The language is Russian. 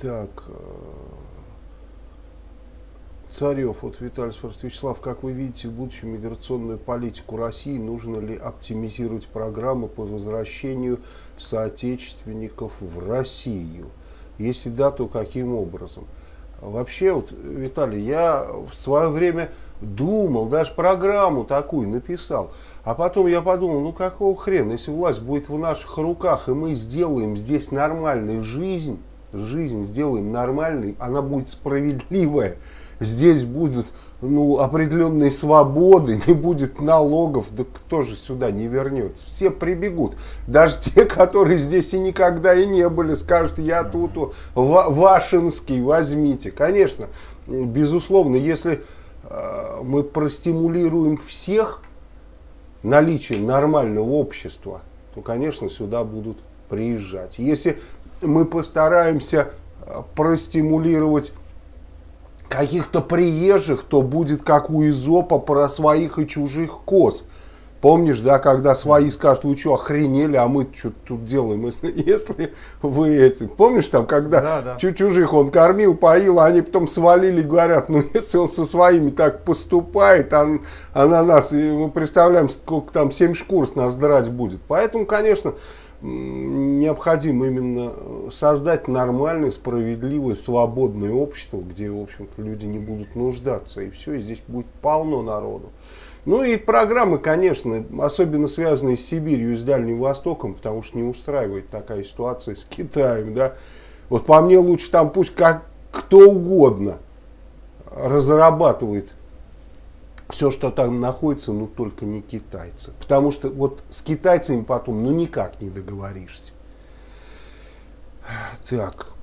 Так, э, Царев, вот Виталий спрашивает, Вячеслав, как вы видите в будущем миграционную политику России, нужно ли оптимизировать программы по возвращению соотечественников в Россию? Если да, то каким образом? Вообще, вот, Виталий, я в свое время думал, даже программу такую написал, а потом я подумал, ну какого хрена, если власть будет в наших руках, и мы сделаем здесь нормальную жизнь, жизнь сделаем нормальной, она будет справедливая, здесь будут ну, определенные свободы, не будет налогов, да кто же сюда не вернется? Все прибегут. Даже те, которые здесь и никогда и не были, скажут, я тут Вашинский, возьмите. Конечно, безусловно, если э, мы простимулируем всех наличие нормального общества, то, конечно, сюда будут приезжать. Если мы постараемся э, простимулировать каких-то приезжих, то будет как у Изопа про своих и чужих коз. Помнишь, да, когда свои скажут, вы что, охренели, а мы что тут делаем, если, если вы эти... Помнишь там, когда да, да. чужих он кормил, поил, а они потом свалили, говорят, ну если он со своими так поступает, а, а на нас, мы представляем, сколько там, семь шкур с нас драть будет. Поэтому, конечно, необходимо именно э, создать нормальное, справедливое, свободное общество, где, в общем-то, люди не будут нуждаться, и все, и здесь будет полно народу. Ну и программы, конечно, особенно связанные с Сибирью и с Дальним Востоком, потому что не устраивает такая ситуация с Китаем, да. Вот по мне лучше там пусть как кто угодно разрабатывает все, что там находится, ну только не китайцы. Потому что вот с китайцами потом ну никак не договоришься. Так,